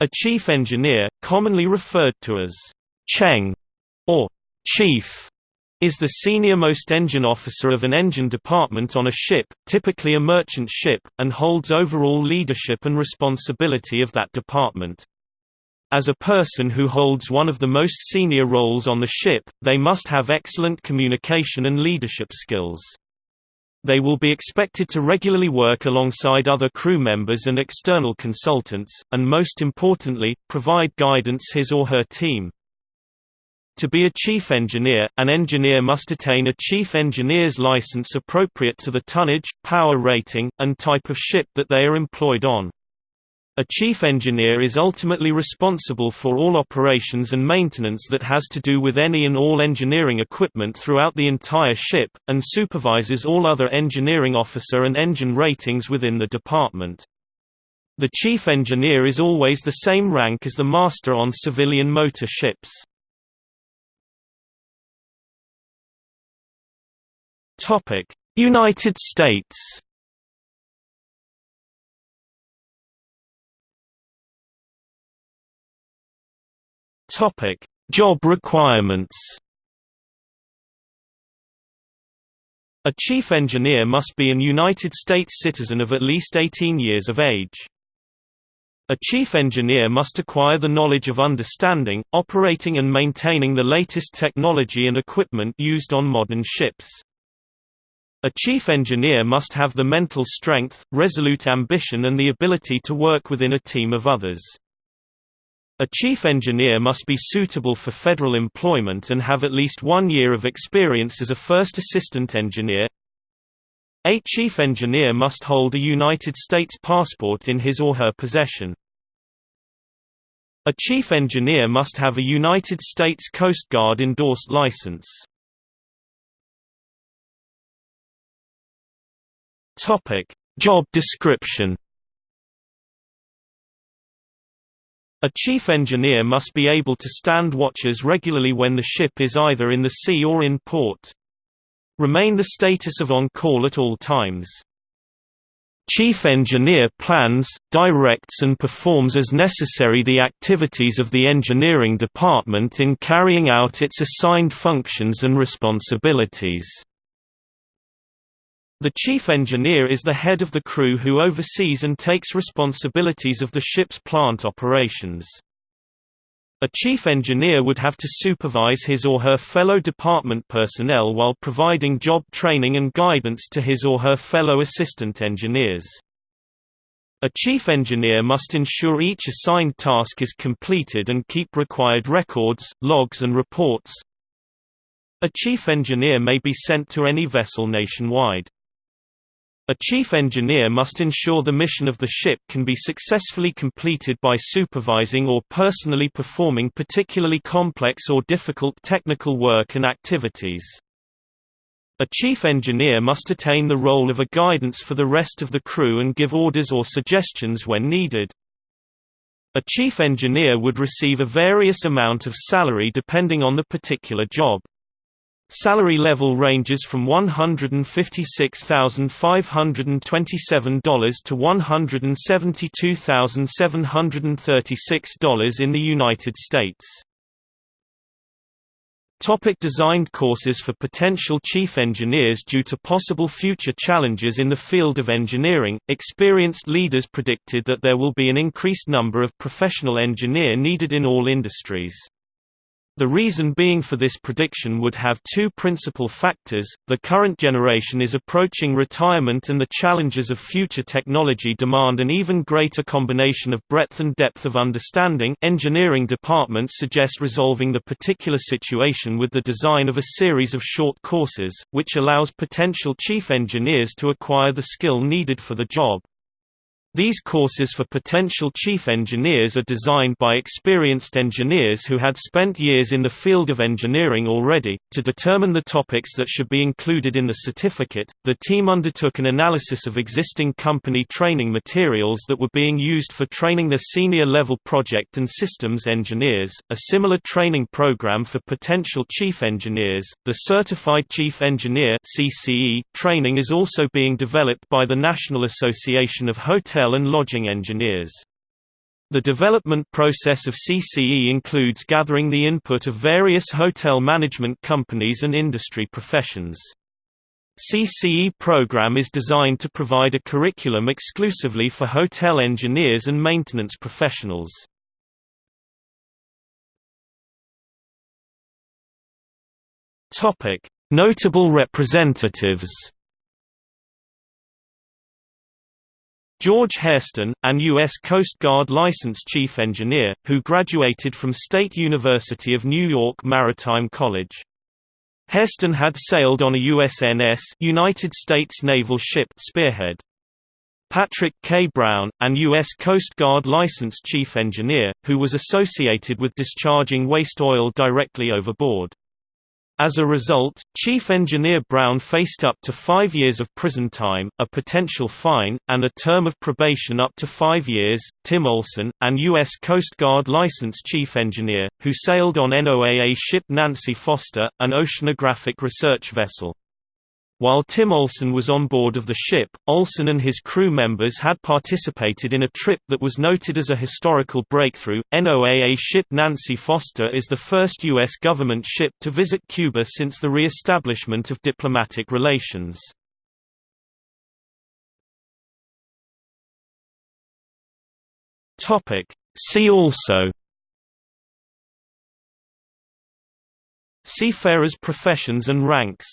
A chief engineer, commonly referred to as Cheng or chief, is the senior-most engine officer of an engine department on a ship, typically a merchant ship, and holds overall leadership and responsibility of that department. As a person who holds one of the most senior roles on the ship, they must have excellent communication and leadership skills. They will be expected to regularly work alongside other crew members and external consultants, and most importantly, provide guidance his or her team. To be a chief engineer, an engineer must attain a chief engineer's license appropriate to the tonnage, power rating, and type of ship that they are employed on. A chief engineer is ultimately responsible for all operations and maintenance that has to do with any and all engineering equipment throughout the entire ship, and supervises all other engineering officer and engine ratings within the department. The chief engineer is always the same rank as the master on civilian motor ships. United States Topic: Job requirements. A chief engineer must be an United States citizen of at least 18 years of age. A chief engineer must acquire the knowledge of understanding, operating and maintaining the latest technology and equipment used on modern ships. A chief engineer must have the mental strength, resolute ambition and the ability to work within a team of others. A chief engineer must be suitable for federal employment and have at least one year of experience as a first assistant engineer. A chief engineer must hold a United States passport in his or her possession. A chief engineer must have a United States Coast Guard endorsed license. Job description A chief engineer must be able to stand watches regularly when the ship is either in the sea or in port. Remain the status of on-call at all times. Chief engineer plans, directs and performs as necessary the activities of the engineering department in carrying out its assigned functions and responsibilities. The chief engineer is the head of the crew who oversees and takes responsibilities of the ship's plant operations. A chief engineer would have to supervise his or her fellow department personnel while providing job training and guidance to his or her fellow assistant engineers. A chief engineer must ensure each assigned task is completed and keep required records, logs and reports. A chief engineer may be sent to any vessel nationwide. A chief engineer must ensure the mission of the ship can be successfully completed by supervising or personally performing particularly complex or difficult technical work and activities. A chief engineer must attain the role of a guidance for the rest of the crew and give orders or suggestions when needed. A chief engineer would receive a various amount of salary depending on the particular job. Salary level ranges from $156,527 to $172,736 in the United States. Topic designed courses for potential chief engineers Due to possible future challenges in the field of engineering, experienced leaders predicted that there will be an increased number of professional engineer needed in all industries. The reason being for this prediction would have two principal factors, the current generation is approaching retirement and the challenges of future technology demand an even greater combination of breadth and depth of understanding engineering departments suggest resolving the particular situation with the design of a series of short courses, which allows potential chief engineers to acquire the skill needed for the job. These courses for potential chief engineers are designed by experienced engineers who had spent years in the field of engineering already. To determine the topics that should be included in the certificate, the team undertook an analysis of existing company training materials that were being used for training the senior level project and systems engineers. A similar training program for potential chief engineers, the Certified Chief Engineer (CCE) training is also being developed by the National Association of Hotel Hotel and Lodging Engineers. The development process of CCE includes gathering the input of various hotel management companies and industry professions. CCE program is designed to provide a curriculum exclusively for hotel engineers and maintenance professionals. Notable representatives George Hairston, an U.S. Coast Guard licensed chief engineer, who graduated from State University of New York Maritime College. Hairston had sailed on a USNS United States naval ship Spearhead. Patrick K. Brown, an U.S. Coast Guard licensed chief engineer, who was associated with discharging waste oil directly overboard. As a result, Chief Engineer Brown faced up to five years of prison time, a potential fine, and a term of probation up to five years. Tim Olson, an U.S. Coast Guard licensed chief engineer, who sailed on NOAA ship Nancy Foster, an oceanographic research vessel. While Tim Olson was on board of the ship, Olson and his crew members had participated in a trip that was noted as a historical breakthrough. NOAA ship Nancy Foster is the first U.S. government ship to visit Cuba since the re-establishment of diplomatic relations. See also Seafarers' professions and ranks